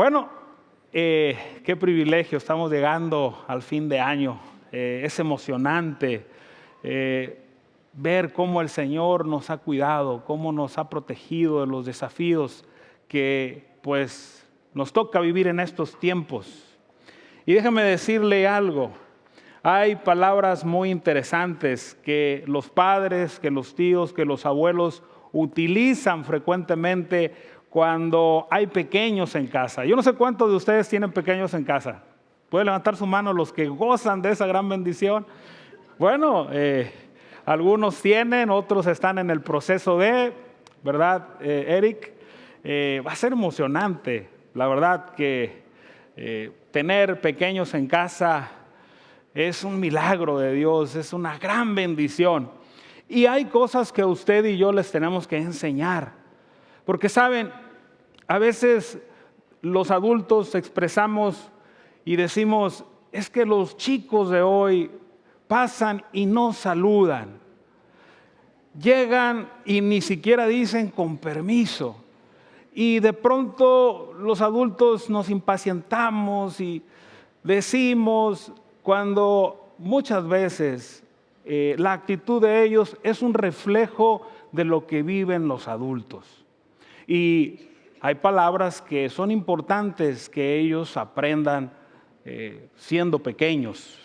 Bueno, eh, qué privilegio, estamos llegando al fin de año. Eh, es emocionante eh, ver cómo el Señor nos ha cuidado, cómo nos ha protegido de los desafíos que pues nos toca vivir en estos tiempos. Y déjame decirle algo, hay palabras muy interesantes que los padres, que los tíos, que los abuelos utilizan frecuentemente cuando hay pequeños en casa. Yo no sé cuántos de ustedes tienen pequeños en casa. Puede levantar su mano los que gozan de esa gran bendición. Bueno, eh, algunos tienen, otros están en el proceso de, ¿verdad, eh, Eric? Eh, va a ser emocionante, la verdad que tener pequeños en casa es un milagro de Dios, es una gran bendición. Y hay cosas que usted y yo les tenemos que enseñar. Porque saben, a veces los adultos expresamos y decimos, es que los chicos de hoy pasan y no saludan. Llegan y ni siquiera dicen con permiso. Y de pronto los adultos nos impacientamos y decimos cuando muchas veces eh, la actitud de ellos es un reflejo de lo que viven los adultos. Y hay palabras que son importantes que ellos aprendan eh, siendo pequeños.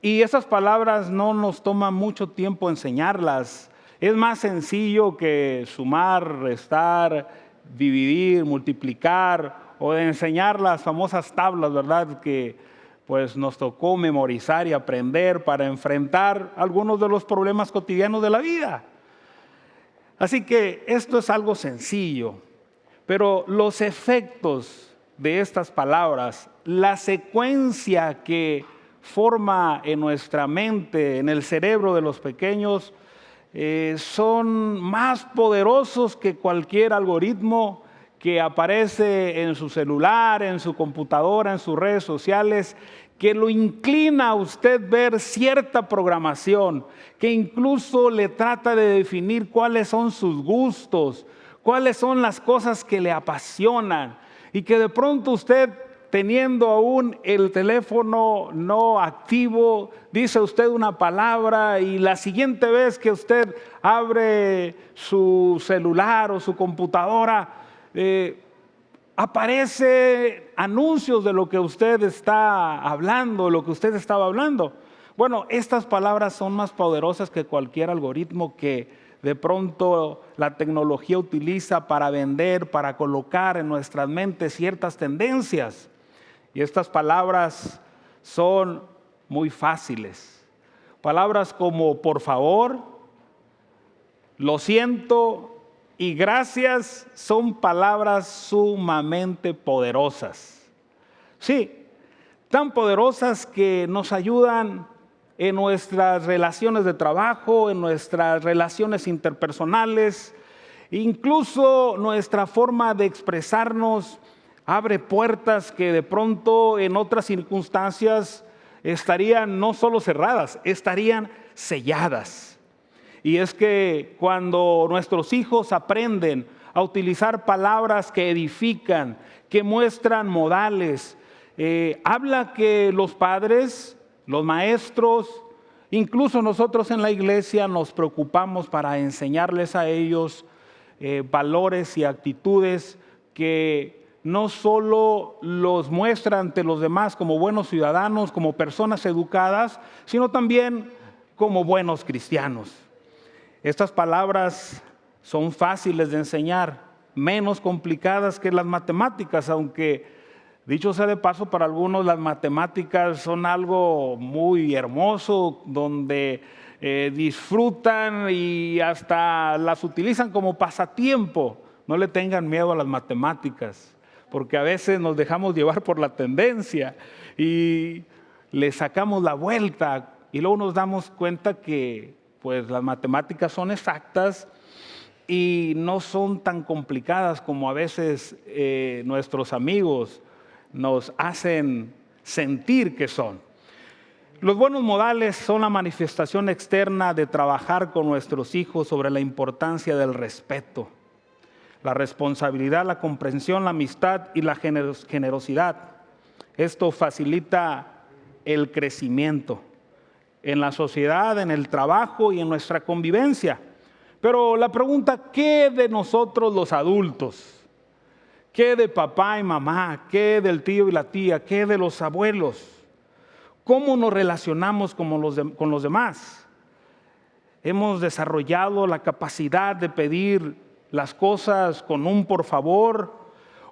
Y esas palabras no nos toma mucho tiempo enseñarlas. Es más sencillo que sumar, restar, dividir, multiplicar o enseñar las famosas tablas, ¿verdad? Que pues nos tocó memorizar y aprender para enfrentar algunos de los problemas cotidianos de la vida. Así que esto es algo sencillo, pero los efectos de estas palabras, la secuencia que forma en nuestra mente, en el cerebro de los pequeños, eh, son más poderosos que cualquier algoritmo que aparece en su celular, en su computadora, en sus redes sociales que lo inclina a usted ver cierta programación, que incluso le trata de definir cuáles son sus gustos, cuáles son las cosas que le apasionan, y que de pronto usted teniendo aún el teléfono no activo, dice usted una palabra y la siguiente vez que usted abre su celular o su computadora, eh, aparece anuncios de lo que usted está hablando, lo que usted estaba hablando. Bueno, estas palabras son más poderosas que cualquier algoritmo que de pronto la tecnología utiliza para vender, para colocar en nuestras mentes ciertas tendencias. Y estas palabras son muy fáciles. Palabras como por favor, lo siento, y gracias son palabras sumamente poderosas. Sí, tan poderosas que nos ayudan en nuestras relaciones de trabajo, en nuestras relaciones interpersonales, incluso nuestra forma de expresarnos abre puertas que de pronto en otras circunstancias estarían no solo cerradas, estarían selladas. Y es que cuando nuestros hijos aprenden a utilizar palabras que edifican, que muestran modales, eh, habla que los padres, los maestros, incluso nosotros en la iglesia nos preocupamos para enseñarles a ellos eh, valores y actitudes que no solo los muestran ante los demás como buenos ciudadanos, como personas educadas, sino también como buenos cristianos. Estas palabras son fáciles de enseñar, menos complicadas que las matemáticas, aunque dicho sea de paso, para algunos las matemáticas son algo muy hermoso, donde eh, disfrutan y hasta las utilizan como pasatiempo. No le tengan miedo a las matemáticas, porque a veces nos dejamos llevar por la tendencia y le sacamos la vuelta y luego nos damos cuenta que pues las matemáticas son exactas y no son tan complicadas como a veces eh, nuestros amigos nos hacen sentir que son. Los buenos modales son la manifestación externa de trabajar con nuestros hijos sobre la importancia del respeto. la responsabilidad, la comprensión, la amistad y la generosidad. Esto facilita el crecimiento en la sociedad, en el trabajo y en nuestra convivencia. Pero la pregunta, ¿qué de nosotros los adultos? ¿Qué de papá y mamá? ¿Qué del tío y la tía? ¿Qué de los abuelos? ¿Cómo nos relacionamos con los, demás? Hemos desarrollado la capacidad de pedir las cosas con un por favor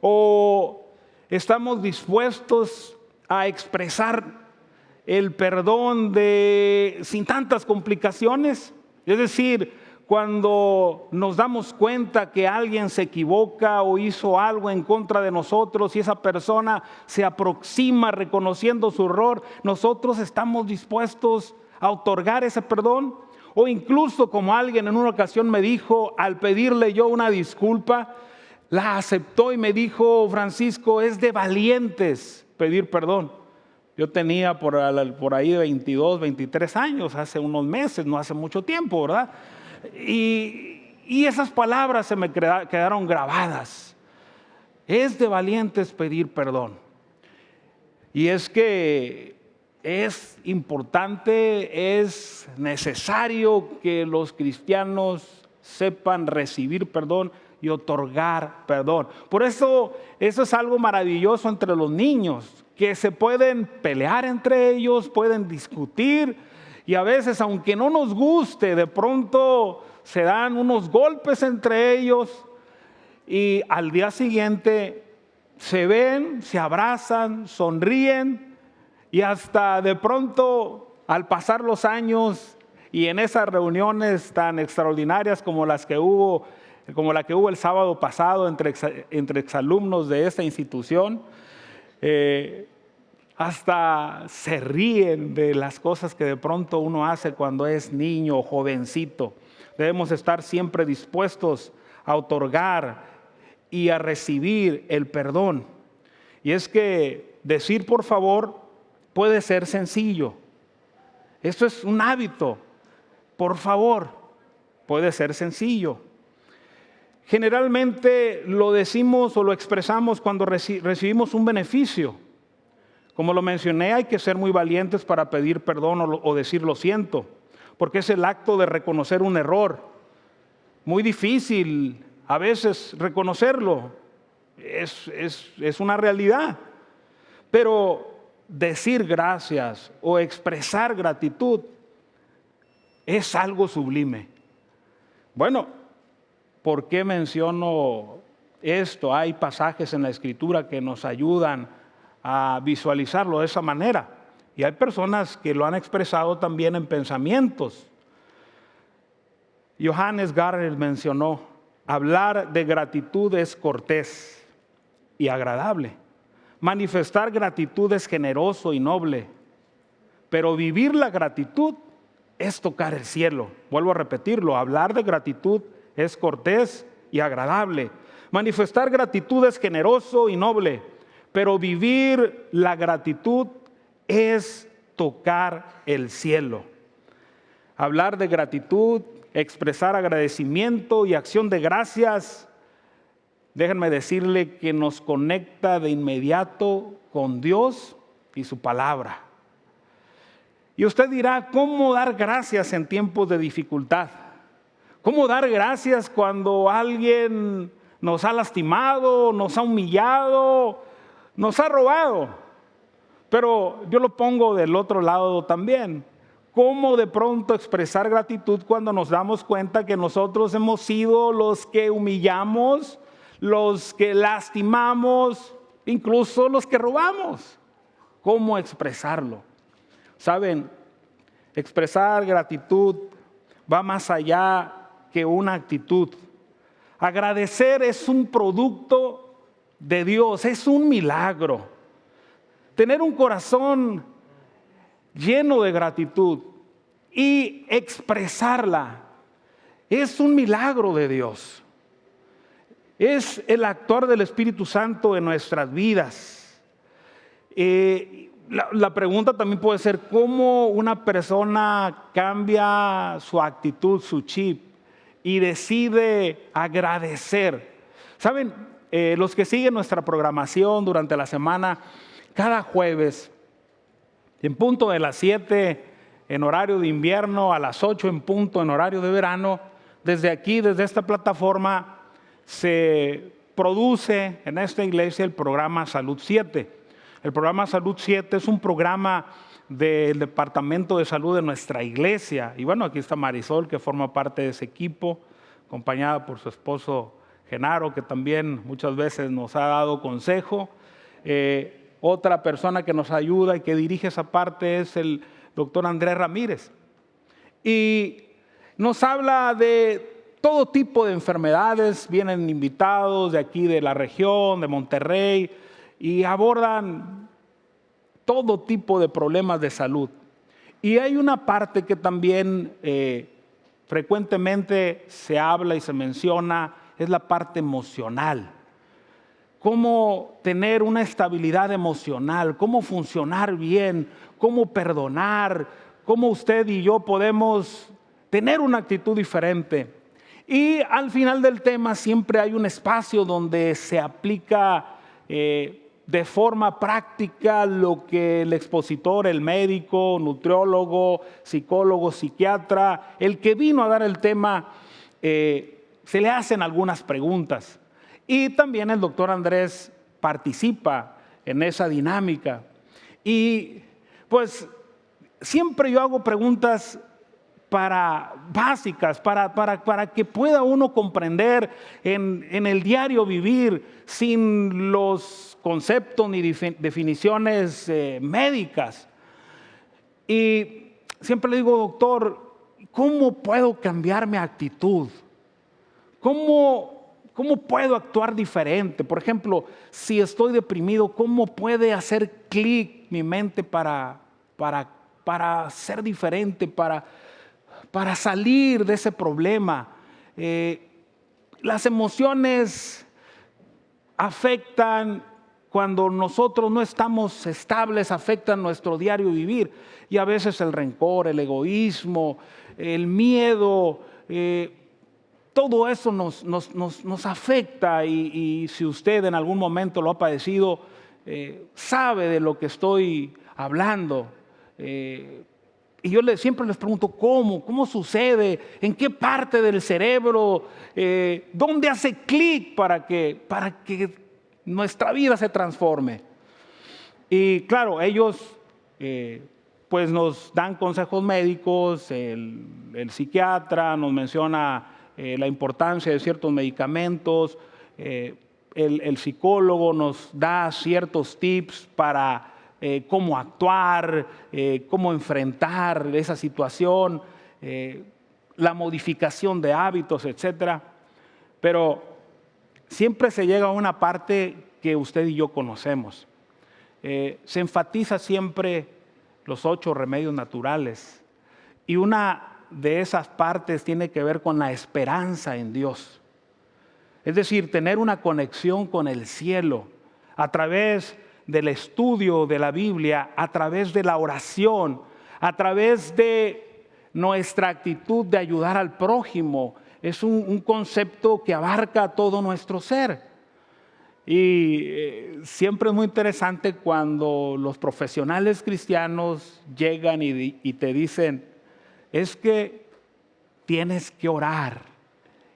o estamos dispuestos a expresar el perdón de sin tantas complicaciones. Es decir, cuando nos damos cuenta que alguien se equivoca o hizo algo en contra de nosotros y esa persona se aproxima reconociendo su error, nosotros estamos dispuestos a otorgar ese perdón. O incluso como alguien en una ocasión me dijo, al pedirle yo una disculpa, la aceptó y me dijo, Francisco, es de valientes pedir perdón. Yo tenía por, ahí 22, 23 años, hace unos meses, no hace mucho tiempo, ¿verdad? Y, esas palabras se me quedaron grabadas. Es de valientes pedir perdón. Y es que es importante, es necesario que los cristianos sepan recibir perdón y otorgar perdón. Por eso eso es algo maravilloso entre los niños, que se pueden pelear entre ellos, pueden discutir, y a veces, aunque no nos guste, de pronto se dan unos golpes entre ellos y al día siguiente se ven, se abrazan, sonríen y hasta de pronto al pasar los años y en esas reuniones tan extraordinarias como las que hubo, como la que hubo el sábado pasado entre, entre exalumnos de esta institución, eh, hasta se ríen de las cosas que de pronto uno hace cuando es niño o jovencito. Debemos estar siempre dispuestos a otorgar y a recibir el perdón. Y es que decir por favor puede ser sencillo. Esto es un hábito. Por favor, puede ser sencillo. Generalmente lo decimos o lo expresamos cuando recibimos un beneficio como lo mencioné, hay que ser muy valientes para pedir perdón o, decir lo siento, porque es el acto de reconocer un error. Muy difícil a veces reconocerlo, es, es una realidad. Pero decir gracias o expresar gratitud es algo sublime. Bueno, ¿por qué menciono esto? Hay pasajes en la escritura que nos ayudan a visualizarlo de esa manera. Y hay personas que lo han expresado también en pensamientos. Johannes Garner mencionó, hablar de gratitud es cortés y agradable. Manifestar gratitud es generoso y noble. Pero vivir la gratitud es tocar el cielo. Vuelvo a repetirlo, hablar de gratitud es cortés y agradable. Manifestar gratitud es generoso y noble pero vivir la gratitud es tocar el cielo. Hablar de gratitud, expresar agradecimiento y acción de gracias, déjenme decirle que nos conecta de inmediato con Dios y su palabra. Y usted dirá, ¿cómo dar gracias en tiempos de dificultad? ¿Cómo dar gracias cuando alguien nos ha lastimado, nos ha humillado, nos ha robado. Pero yo lo pongo del otro lado también. ¿Cómo de pronto expresar gratitud cuando nos damos cuenta que nosotros hemos sido los que humillamos, los que lastimamos, incluso los que robamos? ¿Cómo expresarlo? Saben, expresar gratitud va más allá que una actitud. Agradecer es un producto de Dios. Es un milagro. Tener un corazón lleno de gratitud y expresarla es un milagro de Dios. Es el actuar del Espíritu Santo en nuestras vidas. Eh, la, la, pregunta también puede ser cómo una persona cambia su actitud, su chip y decide agradecer Saben, eh, los que siguen nuestra programación durante la semana, cada jueves, en punto de las 7 en horario de invierno, a las 8 en punto en horario de verano, desde aquí, desde esta plataforma, se produce en esta iglesia el programa Salud 7. El programa Salud 7 es un programa del Departamento de Salud de nuestra iglesia. Y bueno, aquí está Marisol, que forma parte de ese equipo, acompañada por su esposo Genaro, que también muchas veces nos ha dado consejo. Eh, otra persona que nos ayuda y que dirige esa parte es el doctor Andrés Ramírez. Y nos habla de todo tipo de enfermedades, vienen invitados de aquí de la región, de Monterrey, y abordan todo tipo de problemas de salud. Y hay una parte que también eh, frecuentemente se habla y se menciona, es la parte emocional. Cómo tener una estabilidad emocional, cómo funcionar bien, cómo perdonar, cómo usted y yo podemos tener una actitud diferente. Y al final del tema siempre hay un espacio donde se aplica eh, de forma práctica lo que el expositor, el médico, nutriólogo, psicólogo, psiquiatra, el que vino a dar el tema, eh, se le hacen algunas preguntas. Y también el doctor Andrés participa en esa dinámica. Y pues siempre yo hago preguntas para básicas, para, para, para, que pueda uno comprender en, en, el diario vivir sin los conceptos ni definiciones eh, médicas. Y siempre le digo, doctor, ¿cómo puedo cambiar mi actitud? ¿Cómo, cómo puedo actuar diferente? Por ejemplo, si estoy deprimido, ¿cómo puede hacer clic mi mente para, para, para ser diferente, para para salir de ese problema. Eh, las emociones afectan cuando nosotros no estamos estables, afectan nuestro diario vivir. Y a veces el rencor, el egoísmo, el miedo, eh, todo eso nos, nos, afecta y, si usted en algún momento lo ha padecido, eh, sabe de lo que estoy hablando. Y yo siempre les pregunto, ¿cómo? ¿Cómo sucede? ¿En qué parte del cerebro? Eh, ¿Dónde hace clic para que, para que nuestra vida se transforme? Y claro, ellos eh, pues nos dan consejos médicos, el, psiquiatra nos menciona eh, la importancia de ciertos medicamentos, el, el psicólogo nos da ciertos tips para eh, cómo actuar, eh, cómo enfrentar esa situación, eh, la modificación de hábitos, etc. Pero siempre se llega a una parte que usted y yo conocemos. se enfatiza siempre los ocho remedios naturales y una de esas partes tiene que ver con la esperanza en Dios. Es decir, tener una conexión con el cielo a través del estudio de la Biblia, a través de la oración, a través de nuestra actitud de ayudar al prójimo. Es un, concepto que abarca todo nuestro ser. Y eh, siempre es muy interesante cuando los profesionales cristianos llegan y, y te dicen, es que tienes que orar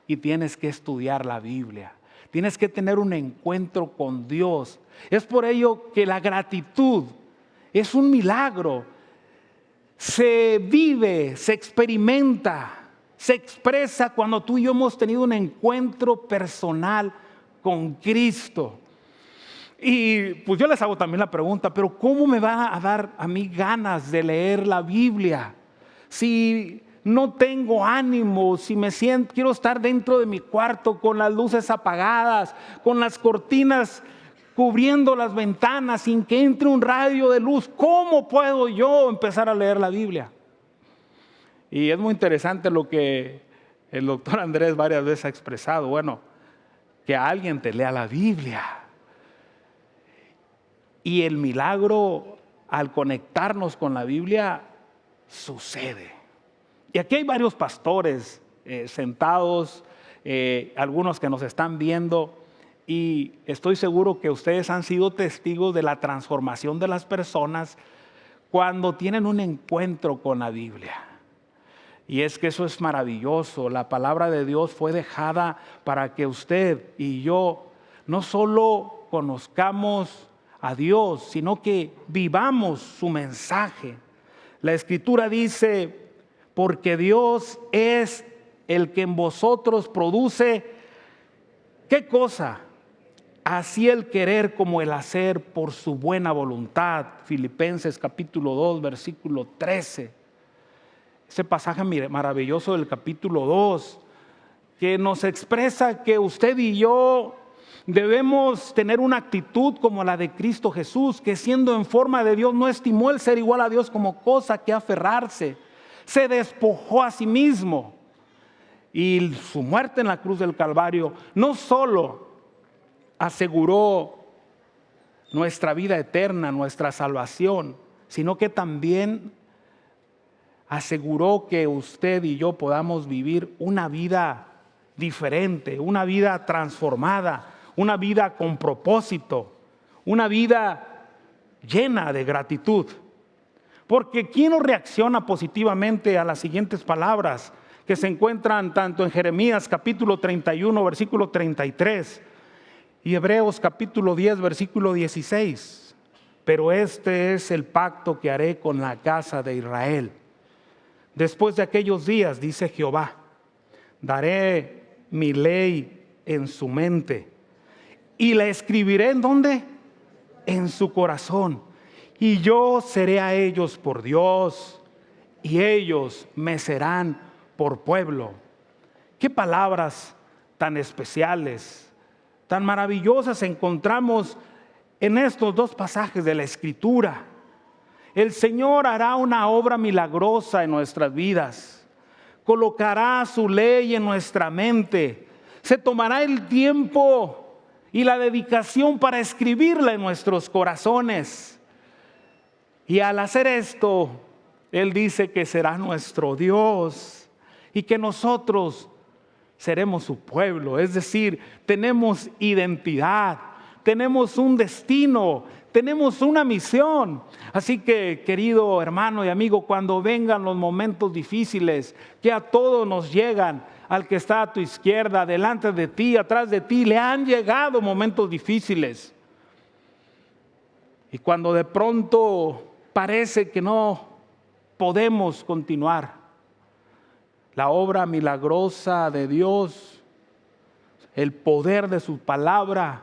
y tienes que estudiar la Biblia. Tienes que tener un encuentro con Dios. Es por ello que la gratitud es un milagro. Se vive, se experimenta, se expresa cuando tú y yo hemos tenido un encuentro personal con Cristo. Y pues yo les hago también la pregunta, pero ¿cómo me va a dar a mí ganas de leer la Biblia? Si no tengo ánimo, si me siento, quiero estar dentro de mi cuarto con las luces apagadas, con las cortinas cubriendo las ventanas sin que entre un rayo de luz, ¿cómo puedo yo empezar a leer la Biblia? Y es muy interesante lo que el doctor Andrés varias veces ha expresado, bueno, que alguien te lea la Biblia. Y el milagro al conectarnos con la Biblia sucede. Y aquí hay varios pastores eh, sentados, eh, algunos que nos están viendo, y estoy seguro que ustedes han sido testigos de la transformación de las personas cuando tienen un encuentro con la Biblia. Y es que eso es maravilloso. La palabra de Dios fue dejada para que usted y yo no solo conozcamos a Dios, sino que vivamos su mensaje. La escritura dice, porque Dios es el que en vosotros produce, ¿qué cosa? Así el querer como el hacer por su buena voluntad. Filipenses capítulo 2, versículo 13. Ese pasaje maravilloso del capítulo 2, que nos expresa que usted y yo debemos tener una actitud como la de Cristo Jesús, que siendo en forma de Dios no estimó el ser igual a Dios como cosa que aferrarse. Se despojó a sí mismo. Y su muerte en la cruz del Calvario no solo aseguró nuestra vida eterna, nuestra salvación, sino que también aseguró que usted y yo podamos vivir una vida diferente, una vida transformada, una vida con propósito, una vida llena de gratitud. Porque ¿quién no reacciona positivamente a las siguientes palabras que se encuentran tanto en Jeremías capítulo 31, versículo 33 y Hebreos capítulo 10, versículo 16? Pero este es el pacto que haré con la casa de Israel. Después de aquellos días, dice Jehová, daré mi ley en su mente y la escribiré en dónde? En su corazón. Y yo seré a ellos por Dios y ellos me serán por pueblo. Qué palabras tan especiales, tan maravillosas encontramos en estos dos pasajes de la escritura. El Señor hará una obra milagrosa en nuestras vidas. Colocará su ley en nuestra mente. Se tomará el tiempo y la dedicación para escribirla en nuestros corazones. Y al hacer esto, Él dice que será nuestro Dios y que nosotros seremos su pueblo. Es decir, tenemos identidad, tenemos un destino, tenemos una misión. Así que, querido hermano y amigo, cuando vengan los momentos difíciles que a todos nos llegan, al que está a tu izquierda, delante de ti, atrás de ti, le han llegado momentos difíciles. Y cuando de pronto parece que no podemos continuar, la obra milagrosa de Dios, el poder de su palabra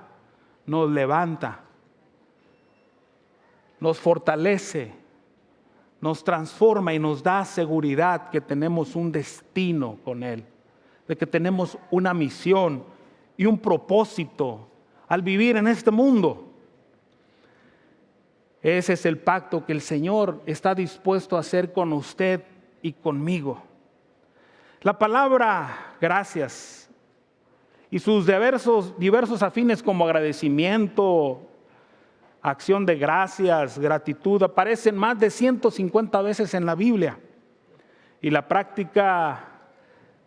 nos levanta, nos fortalece, nos transforma y nos da seguridad que tenemos un destino con Él de que tenemos una misión y un propósito al vivir en este mundo. Ese es el pacto que el Señor está dispuesto a hacer con usted y conmigo. La palabra gracias y sus diversos, diversos afines como agradecimiento, acción de gracias, gratitud, aparecen más de 150 veces en la Biblia. Y la práctica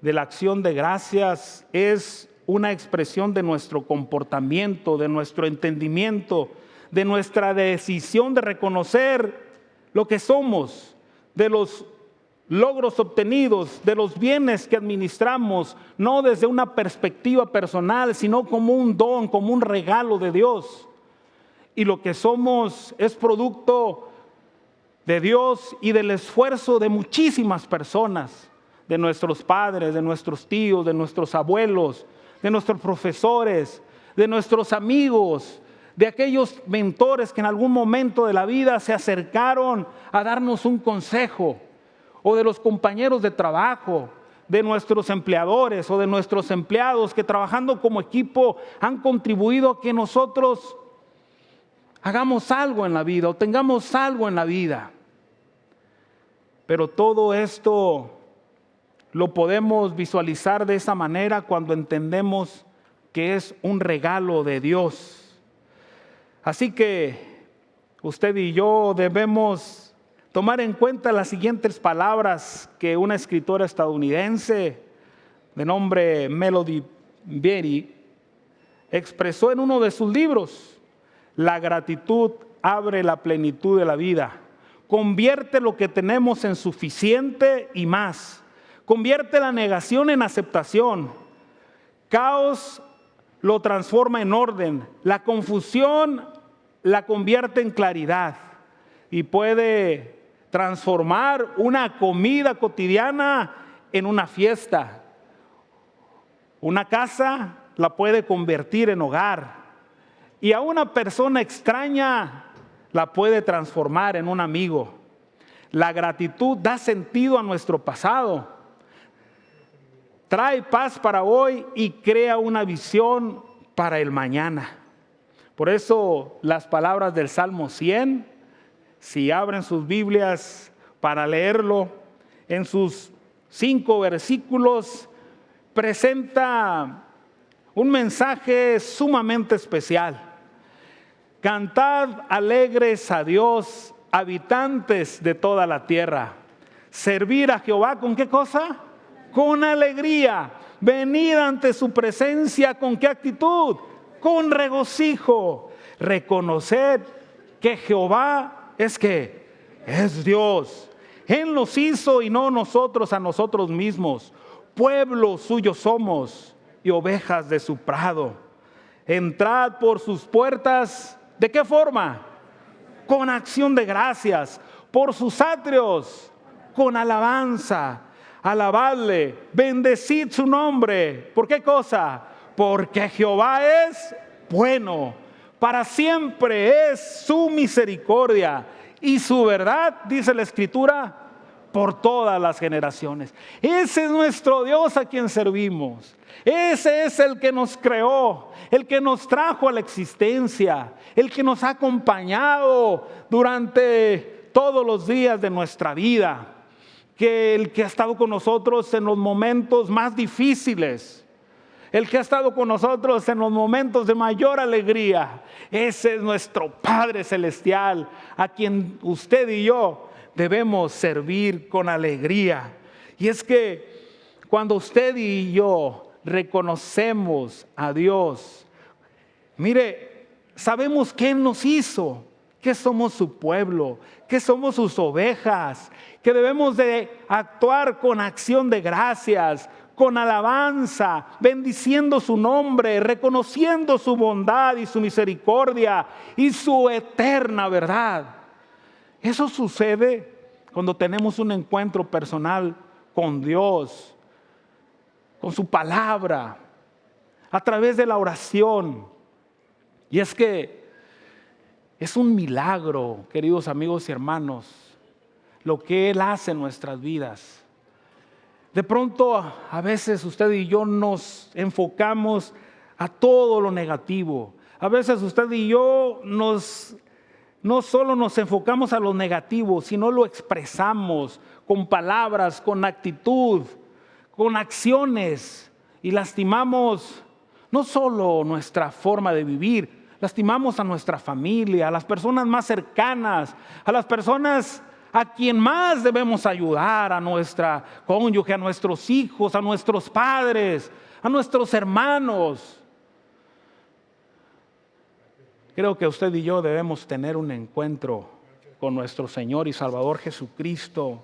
de la acción de gracias es una expresión de nuestro comportamiento, de nuestro entendimiento, de nuestra decisión de reconocer lo que somos, de los logros obtenidos, de los bienes que administramos, no desde una perspectiva personal, sino como un don, como un regalo de Dios. Y lo que somos es producto de Dios y del esfuerzo de muchísimas personas de nuestros padres, de nuestros tíos, de nuestros abuelos, de nuestros profesores, de nuestros amigos, de aquellos mentores que en algún momento de la vida se acercaron a darnos un consejo, o de los compañeros de trabajo, de nuestros empleadores o de nuestros empleados que trabajando como equipo han contribuido a que nosotros hagamos algo en la vida o tengamos algo en la vida. Pero todo esto lo podemos visualizar de esa manera cuando entendemos que es un regalo de Dios. Así que usted y yo debemos tomar en cuenta las siguientes palabras que una escritora estadounidense de nombre Melody Berry expresó en uno de sus libros, la gratitud abre la plenitud de la vida, convierte lo que tenemos en suficiente y más, convierte la negación en aceptación, caos lo transforma en orden, la confusión la convierte en claridad y puede transformar una comida cotidiana en una fiesta. Una casa la puede convertir en hogar y a una persona extraña la puede transformar en un amigo. La gratitud da sentido a nuestro pasado, trae paz para hoy y crea una visión para el mañana. Por eso las palabras del Salmo 100, si abren sus Biblias para leerlo, en sus cinco versículos presenta un mensaje sumamente especial. Cantad alegres a Dios, habitantes de toda la tierra. Servir a Jehová con qué cosa? Con alegría. Venid ante su presencia con qué actitud? Con regocijo, reconocer que Jehová es que es Dios. Él nos hizo y no nosotros a nosotros mismos. Pueblo suyo somos y ovejas de su prado. Entrad por sus puertas. ¿De qué forma? Con acción de gracias. Por sus atrios. Con alabanza. Alabadle. Bendecid su nombre. ¿Por qué cosa? Porque Jehová es bueno, para siempre es su misericordia y su verdad, dice la escritura, por todas las generaciones. Ese es nuestro Dios a quien servimos. Ese es el que nos creó, el que nos trajo a la existencia, el que nos ha acompañado durante todos los días de nuestra vida, que el que ha estado con nosotros en los momentos más difíciles el que ha estado con nosotros en los momentos de mayor alegría. Ese es nuestro Padre Celestial, a quien usted y yo debemos servir con alegría. Y es que cuando usted y yo reconocemos a Dios, mire, sabemos que Él nos hizo, que somos su pueblo, que somos sus ovejas, que debemos de actuar con acción de gracias, con alabanza, bendiciendo su nombre, reconociendo su bondad y su misericordia y su eterna verdad. Eso sucede cuando tenemos un encuentro personal con Dios, con su palabra, a través de la oración. Y es que es un milagro, queridos amigos y hermanos, lo que Él hace en nuestras vidas. De pronto a veces usted y yo nos enfocamos a todo lo negativo. A veces usted y yo nos no solo nos enfocamos a lo negativo, sino lo expresamos con palabras, con actitud, con acciones y lastimamos no solo nuestra forma de vivir, lastimamos a nuestra familia, a las personas más cercanas, a las personas a quien más debemos ayudar, a nuestra cónyuge, a nuestros hijos, a nuestros padres, a nuestros hermanos. Creo que usted y yo debemos tener un encuentro con nuestro Señor y Salvador Jesucristo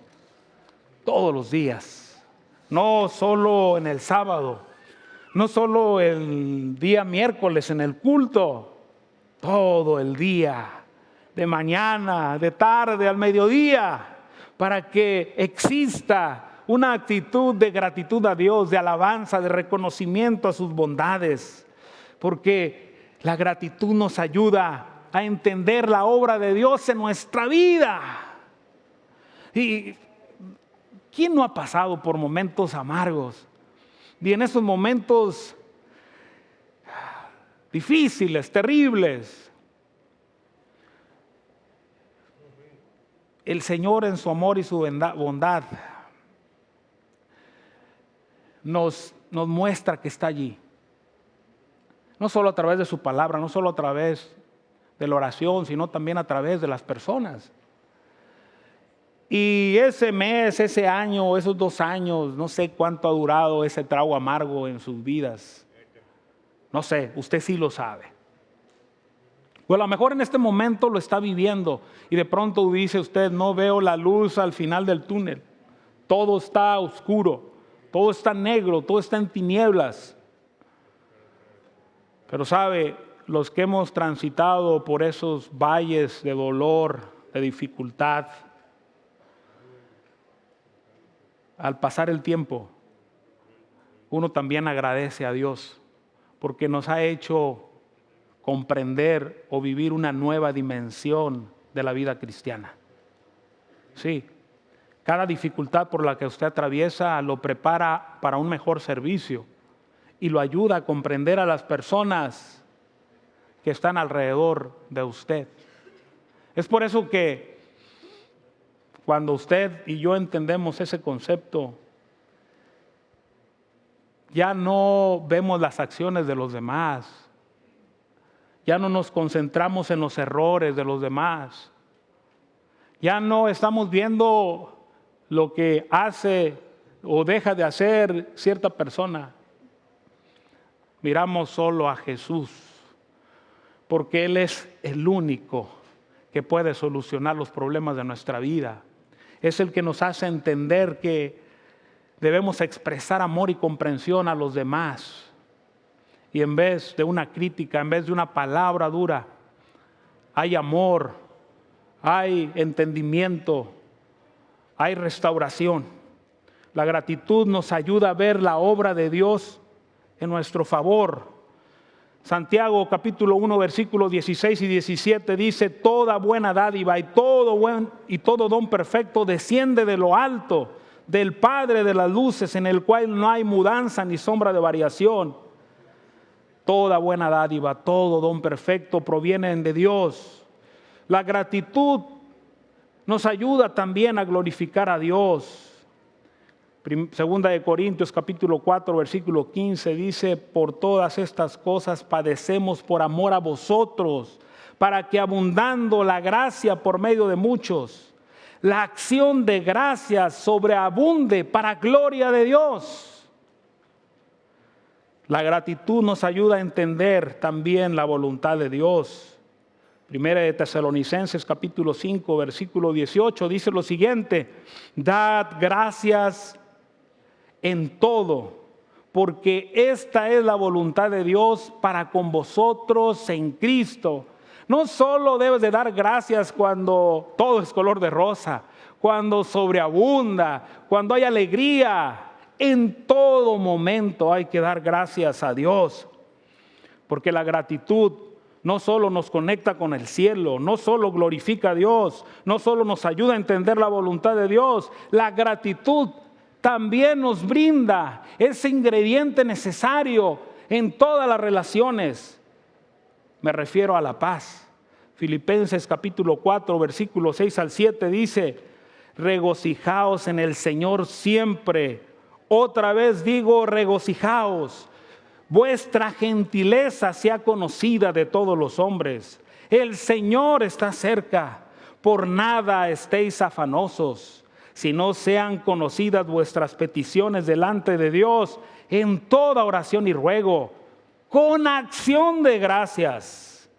todos los días, no solo en el sábado, no solo el día miércoles en el culto, todo el día de mañana, de tarde, al mediodía, para que exista una actitud de gratitud a Dios, de alabanza, de reconocimiento a sus bondades, porque la gratitud nos ayuda a entender la obra de Dios en nuestra vida. ¿Y quién no ha pasado por momentos amargos? Y en esos momentos difíciles, terribles, el Señor en su amor y su bondad nos, nos muestra que está allí. No solo a través de su palabra, no solo a través de la oración, sino también a través de las personas. Y ese mes, ese año, esos dos años, no sé cuánto ha durado ese trago amargo en sus vidas. No sé, usted sí lo sabe. O a lo mejor en este momento lo está viviendo y de pronto dice usted, no veo la luz al final del túnel. Todo está oscuro, todo está negro, todo está en tinieblas. Pero sabe, los que hemos transitado por esos valles de dolor, de dificultad, al pasar el tiempo, uno también agradece a Dios porque nos ha hecho comprender o vivir una nueva dimensión de la vida cristiana. Sí, cada dificultad por la que usted atraviesa lo prepara para un mejor servicio y lo ayuda a comprender a las personas que están alrededor de usted. Es por eso que cuando usted y yo entendemos ese concepto, ya no vemos las acciones de los demás, ya no nos concentramos en los errores de los demás, ya no estamos viendo lo que hace o deja de hacer cierta persona. Miramos solo a Jesús, porque Él es el único que puede solucionar los problemas de nuestra vida. Es el que nos hace entender que debemos expresar amor y comprensión a los demás. Y en vez de una crítica, en vez de una palabra dura, hay amor, hay entendimiento, hay restauración. La gratitud nos ayuda a ver la obra de Dios en nuestro favor. Santiago capítulo 1 versículos 16 y 17 dice, toda buena dádiva y todo buen y todo don perfecto desciende de lo alto del Padre de las luces, en el cual no hay mudanza ni sombra de variación. Toda buena dádiva, todo don perfecto provienen de Dios. La gratitud nos ayuda también a glorificar a Dios. Segunda de Corintios capítulo 4 versículo 15 dice, por todas estas cosas padecemos por amor a vosotros, para que abundando la gracia por medio de muchos, la acción de gracias sobreabunde para gloria de Dios. La gratitud nos ayuda a entender también la voluntad de Dios. Primera de Tesalonicenses capítulo 5 versículo 18 dice lo siguiente, dad gracias en todo, porque esta es la voluntad de Dios para con vosotros en Cristo no solo debes de dar gracias cuando todo es color de rosa, cuando sobreabunda, cuando hay alegría. En todo momento hay que dar gracias a Dios. Porque la gratitud no solo nos conecta con el cielo, no solo glorifica a Dios, no solo nos ayuda a entender la voluntad de Dios, la gratitud también nos brinda ese ingrediente necesario en todas las relaciones me refiero a la paz. Filipenses capítulo 4, versículo 6 al 7 dice, regocijaos en el Señor siempre. Otra vez digo, regocijaos. Vuestra gentileza sea conocida de todos los hombres. El Señor está cerca. Por nada estéis afanosos, si no sean conocidas vuestras peticiones delante de Dios en toda oración y ruego con acción de gracias.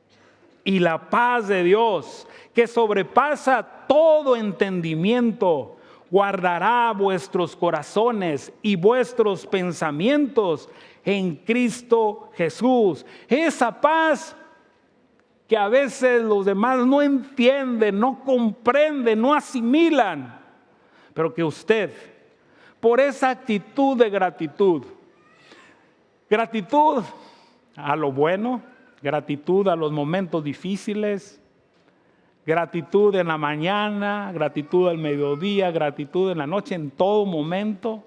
Y la paz de Dios, que sobrepasa todo entendimiento, guardará vuestros corazones y vuestros pensamientos en Cristo Jesús. Esa paz que a veces los demás no entienden, no comprenden, no asimilan, pero que usted, por esa actitud de gratitud, gratitud a lo bueno, gratitud a los momentos difíciles, gratitud en la mañana, gratitud al mediodía, gratitud en la noche, en todo momento,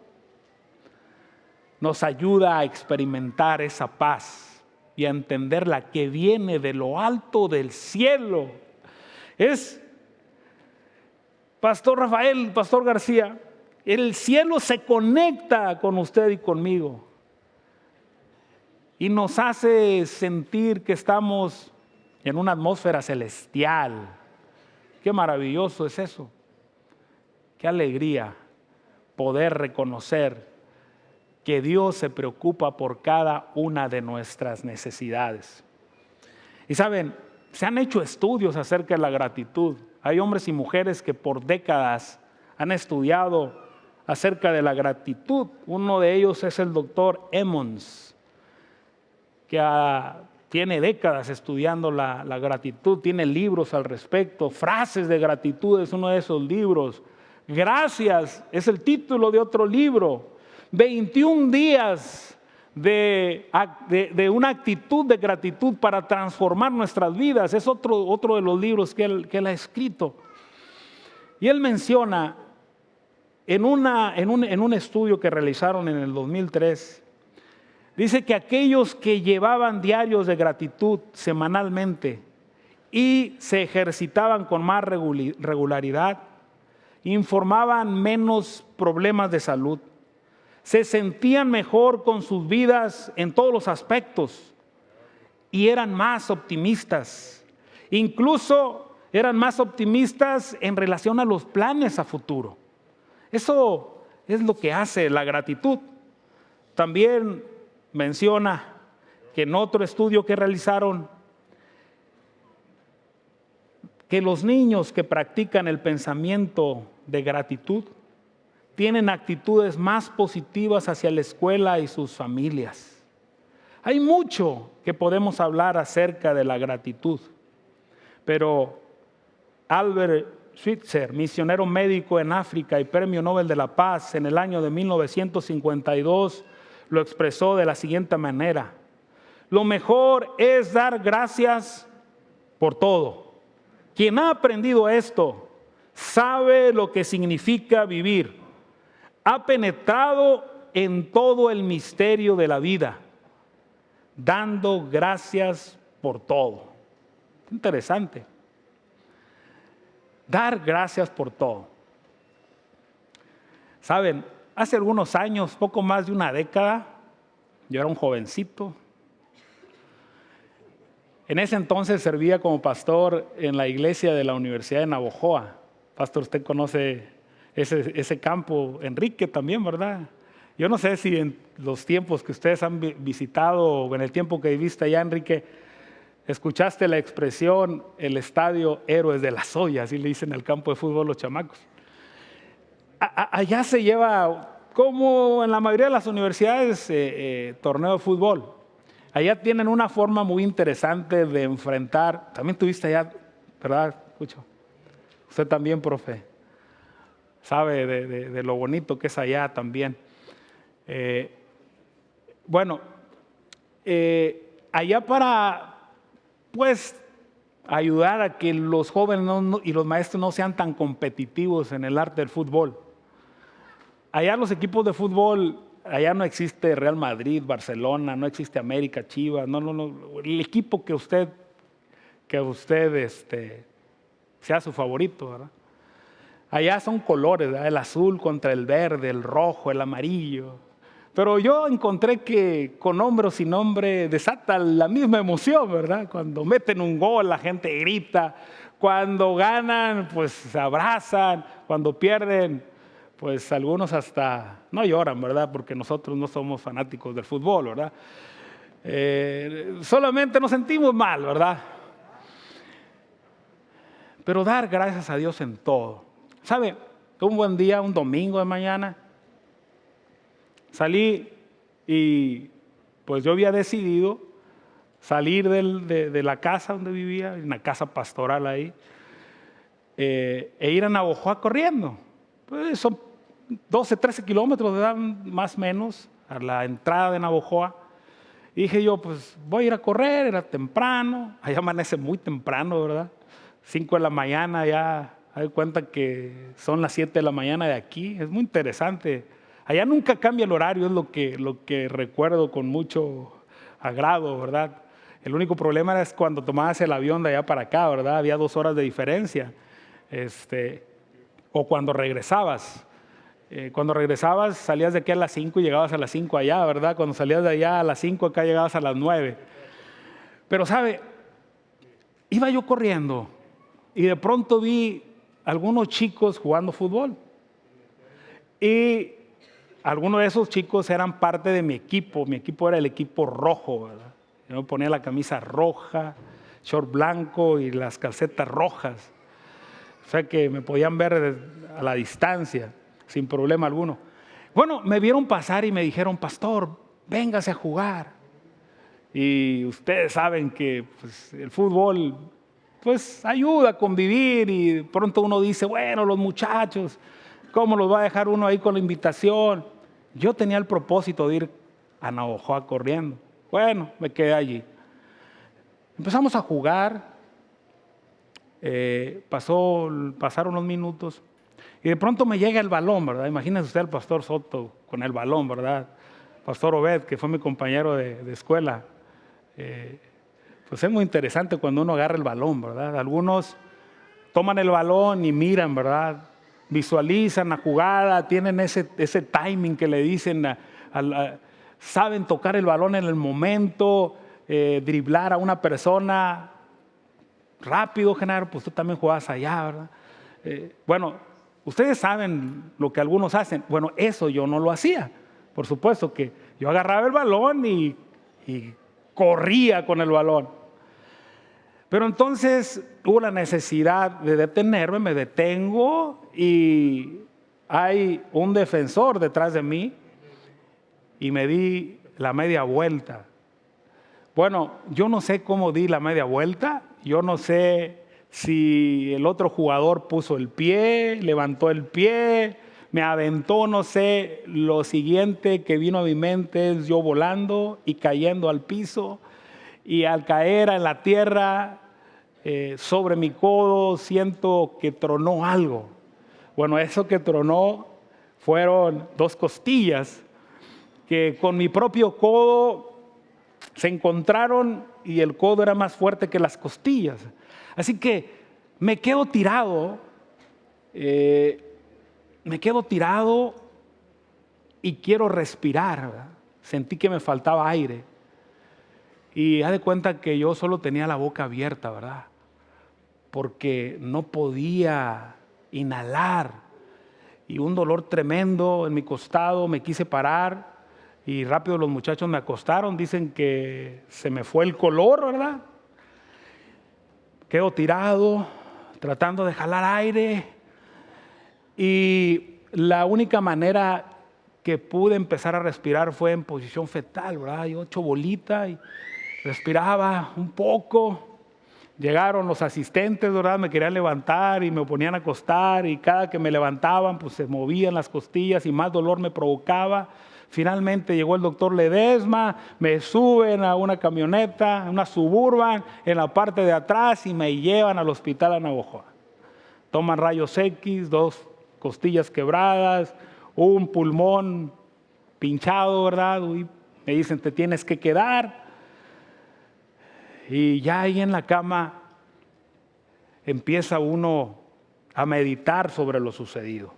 nos ayuda a experimentar esa paz y a entender la que viene de lo alto del cielo. Es, Pastor Rafael, Pastor García, el cielo se conecta con usted y conmigo y nos hace sentir que estamos en una atmósfera celestial. Qué maravilloso es eso. Qué alegría poder reconocer que Dios se preocupa por cada una de nuestras necesidades. Y saben, se han hecho estudios acerca de la gratitud. Hay hombres y mujeres que por décadas han estudiado acerca de la gratitud. Uno de ellos es el doctor Emmons, que tiene décadas estudiando la, gratitud, tiene libros al respecto, frases de gratitud es uno de esos libros. Gracias es el título de otro libro. 21 días de, una actitud de gratitud para transformar nuestras vidas. Es otro, otro de los libros que él, que ha escrito. Y él menciona en, una, en, un, en un estudio que realizaron en el 2003, dice que aquellos que llevaban diarios de gratitud semanalmente y se ejercitaban con más regularidad, informaban menos problemas de salud se sentían mejor con sus vidas en todos los aspectos y eran más optimistas. Incluso eran más optimistas en relación a los planes a futuro. Eso es lo que hace la gratitud. También menciona que en otro estudio que realizaron, que los niños que practican el pensamiento de gratitud tienen actitudes más positivas hacia la escuela y sus familias. Hay mucho que podemos hablar acerca de la gratitud, pero Albert Schweitzer, misionero médico en África y premio Nobel de la Paz en el año de 1952, lo expresó de la siguiente manera. Lo mejor es dar gracias por todo. Quien ha aprendido esto sabe lo que significa vivir ha penetrado en todo el misterio de la vida, dando gracias por todo. Interesante. Dar gracias por todo. Saben, hace algunos años, poco más de una década, yo era un jovencito. En ese entonces servía como pastor en la iglesia de la Universidad de Navojoa. Pastor, usted conoce ese, campo, Enrique también, ¿verdad? Yo no sé si en los tiempos que ustedes han visitado o en el tiempo que viviste allá, Enrique, escuchaste la expresión el estadio Héroes de la Soya, así le dicen el campo de fútbol los chamacos. Allá se lleva, como en la mayoría de las universidades, eh, eh, torneo de fútbol. Allá tienen una forma muy interesante de enfrentar. También tuviste allá, ¿verdad? Escucho. Usted también, profe sabe de, lo bonito que es allá también. Eh, bueno, allá para, pues, ayudar a que los jóvenes y los maestros no sean tan competitivos en el arte del fútbol. Allá los equipos de fútbol, allá no existe Real Madrid, Barcelona, no existe América, Chivas, no, no, no. El equipo que usted, que usted este, sea su favorito, ¿verdad? Allá son colores, el azul contra el verde, el rojo, el amarillo. Pero yo encontré que con nombre o sin nombre desata la misma emoción, ¿verdad? Cuando meten un gol, la gente grita. Cuando ganan, pues se abrazan. Cuando pierden, pues algunos hasta no lloran, ¿verdad? Porque nosotros no somos fanáticos del fútbol, ¿verdad? Eh, solamente nos sentimos mal, ¿verdad? Pero dar gracias a Dios en todo. ¿Sabe? Un buen día, un domingo de mañana, salí y pues yo había decidido salir de, la casa donde vivía, una casa pastoral ahí, eh, e ir a Navojoa corriendo. Pues son 12, 13 kilómetros más o menos a la entrada de Navojoa. Y dije yo, pues voy a ir a correr, era temprano, allá amanece muy temprano, ¿verdad? 5 de la mañana ya hay cuenta que son las 7 de la mañana de aquí. Es muy interesante. Allá nunca cambia el horario, es lo que, lo que recuerdo con mucho agrado, ¿verdad? El único problema era cuando tomabas el avión de allá para acá, ¿verdad? Había dos horas de diferencia. Este, o cuando regresabas. Eh, cuando regresabas salías de aquí a las 5 y llegabas a las 5 allá, ¿verdad? Cuando salías de allá a las 5 acá llegabas a las 9. Pero sabe, iba yo corriendo y de pronto vi algunos chicos jugando fútbol. Y algunos de esos chicos eran parte de mi equipo. Mi equipo era el equipo rojo, ¿verdad? Yo ponía la camisa roja, short blanco y las calcetas rojas. O sea que me podían ver a la distancia, sin problema alguno. Bueno, me vieron pasar y me dijeron, pastor, véngase a jugar. Y ustedes saben que pues, el fútbol pues ayuda a convivir y pronto uno dice, bueno, los muchachos, ¿cómo los va a dejar uno ahí con la invitación? Yo tenía el propósito de ir a Navajoa corriendo. Bueno, me quedé allí. Empezamos a jugar, eh, pasó, pasaron unos minutos y de pronto me llega el balón, ¿verdad? Imagínese usted al pastor Soto con el balón, ¿verdad? Pastor Obed, que fue mi compañero de, escuela. Eh, pues es muy interesante cuando uno agarra el balón, ¿verdad? Algunos toman el balón y miran, ¿verdad? Visualizan la jugada, tienen ese, ese timing que le dicen, saben tocar el balón en el momento, eh, driblar a una persona rápido, Genaro, pues tú también jugabas allá, ¿verdad? Eh, bueno, ustedes saben lo que algunos hacen. Bueno, eso yo no lo hacía. Por supuesto que yo agarraba el balón y, y corría con el balón. Pero entonces hubo la necesidad de detenerme, me detengo y hay un defensor detrás de mí y me di la media vuelta. Bueno, yo no sé cómo di la media vuelta, yo no sé si el otro jugador puso el pie, levantó el pie, me aventó, no sé, lo siguiente que vino a mi mente es yo volando y cayendo al piso y al caer en la tierra eh, sobre mi codo siento que tronó algo. Bueno, eso que tronó fueron dos costillas que con mi propio codo se encontraron y el codo era más fuerte que las costillas. Así que me quedo tirado, eh, me quedo tirado y quiero respirar. Sentí que me faltaba aire. Y haz de cuenta que yo solo tenía la boca abierta, ¿verdad? Porque no podía inhalar. Y un dolor tremendo en mi costado, me quise parar y rápido los muchachos me acostaron, dicen que se me fue el color, ¿verdad? Quedo tirado, tratando de jalar aire y la única manera que pude empezar a respirar fue en posición fetal, ¿verdad? Yo ocho bolita y respiraba un poco. Llegaron los asistentes, ¿verdad? Me querían levantar y me ponían a acostar y cada que me levantaban pues se movían las costillas y más dolor me provocaba. Finalmente llegó el doctor Ledesma, me suben a una camioneta, una suburban, en la parte de atrás y me llevan al hospital a Navojoa. Toman rayos X, dos costillas quebradas, un pulmón pinchado, ¿verdad? Y me dicen, te tienes que quedar. Y ya ahí en la cama empieza uno a meditar sobre lo sucedido.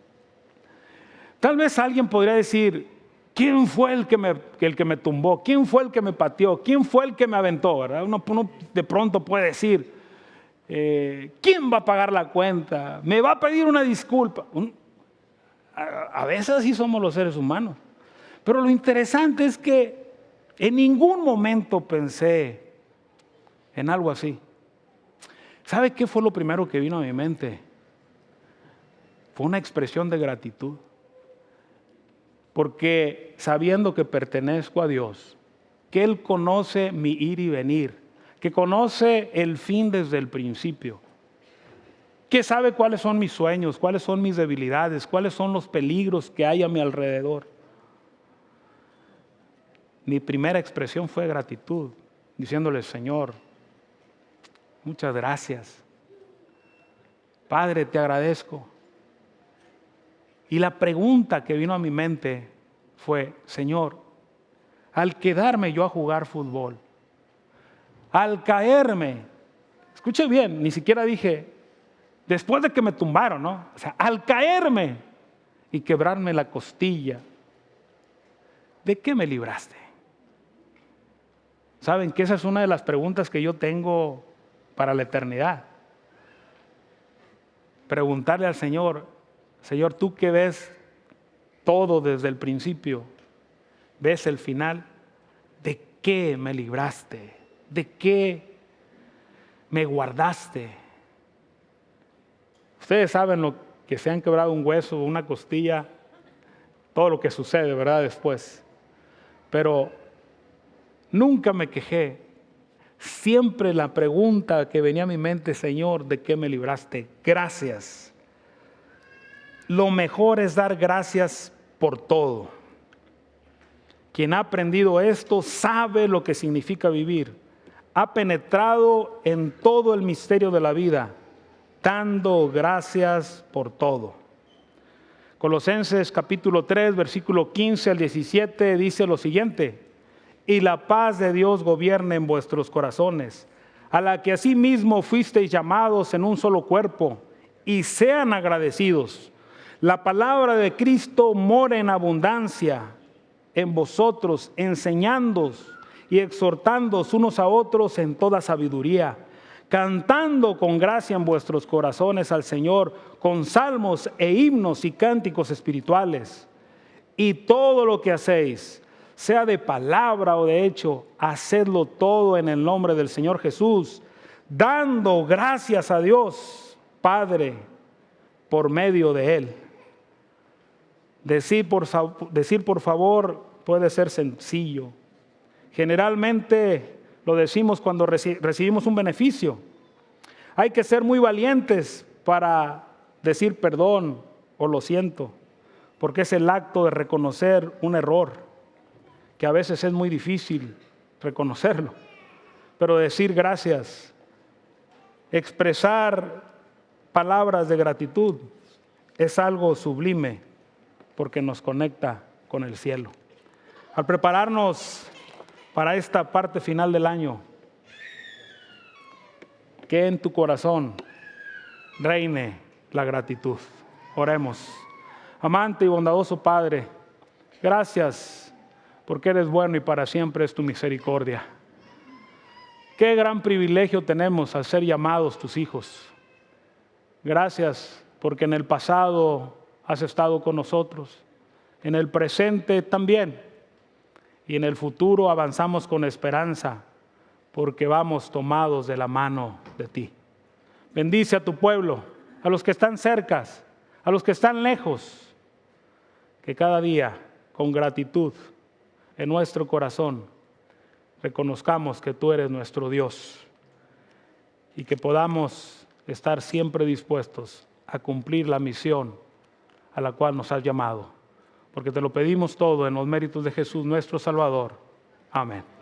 Tal vez alguien podría decir, ¿Quién fue el que, me, el que me tumbó? ¿Quién fue el que me pateó? ¿Quién fue el que me aventó? ¿verdad? Uno, de pronto puede decir, eh, ¿quién va a pagar la cuenta? ¿Me va a pedir una disculpa? a, a veces así somos los seres humanos. Pero lo interesante es que en ningún momento pensé en algo así. ¿Sabe qué fue lo primero que vino a mi mente? Fue una expresión de gratitud porque sabiendo que pertenezco a Dios, que Él conoce mi ir y venir, que conoce el fin desde el principio, que sabe cuáles son mis sueños, cuáles son mis debilidades, cuáles son los peligros que hay a mi alrededor. Mi primera expresión fue gratitud, diciéndole, Señor, muchas gracias. Padre, te agradezco y la pregunta que vino a mi mente fue, Señor, al quedarme yo a jugar fútbol, al caerme, escuche bien, ni siquiera dije, después de que me tumbaron, ¿no? O sea, al caerme y quebrarme la costilla, ¿de qué me libraste? Saben que esa es una de las preguntas que yo tengo para la eternidad. Preguntarle al Señor, Señor, tú que ves todo desde el principio, ves el final, ¿de qué me libraste? ¿De qué me guardaste? Ustedes saben lo que se han quebrado un hueso, una costilla, todo lo que sucede, ¿verdad? Después. Pero nunca me quejé. Siempre la pregunta que venía a mi mente, Señor, ¿de qué me libraste? Gracias. Lo mejor es dar gracias por todo. Quien ha aprendido esto sabe lo que significa vivir. Ha penetrado en todo el misterio de la vida, dando gracias por todo. Colosenses capítulo 3, versículo 15 al 17 dice lo siguiente, y la paz de Dios gobierne en vuestros corazones, a la que asimismo fuisteis llamados en un solo cuerpo, y sean agradecidos. La palabra de Cristo mora en abundancia en vosotros, enseñándoos y exhortándoos unos a otros en toda sabiduría, cantando con gracia en vuestros corazones al Señor, con salmos e himnos y cánticos espirituales. Y todo lo que hacéis, sea de palabra o de hecho, hacedlo todo en el nombre del Señor Jesús, dando gracias a Dios, Padre, por medio de Él. Decir por, decir por favor puede ser sencillo. Generalmente lo decimos cuando recibimos un beneficio. Hay que ser muy valientes para decir perdón o lo siento, porque es el acto de reconocer un error, que a veces es muy difícil reconocerlo, pero decir gracias, expresar palabras de gratitud, es algo sublime porque nos conecta con el cielo. Al prepararnos para esta parte final del año, que en tu corazón reine la gratitud. Oremos. Amante y bondadoso Padre, gracias porque eres bueno y para siempre es tu misericordia. Qué gran privilegio tenemos al ser llamados tus hijos. Gracias porque en el pasado has estado con nosotros, en el presente también, y en el futuro avanzamos con esperanza, porque vamos tomados de la mano de ti. Bendice a tu pueblo, a los que están cercas, a los que están lejos, que cada día con gratitud en nuestro corazón reconozcamos que tú eres nuestro Dios y que podamos estar siempre dispuestos a cumplir la misión a la cual nos has llamado. Porque te lo pedimos todo en los méritos de Jesús nuestro Salvador. Amén.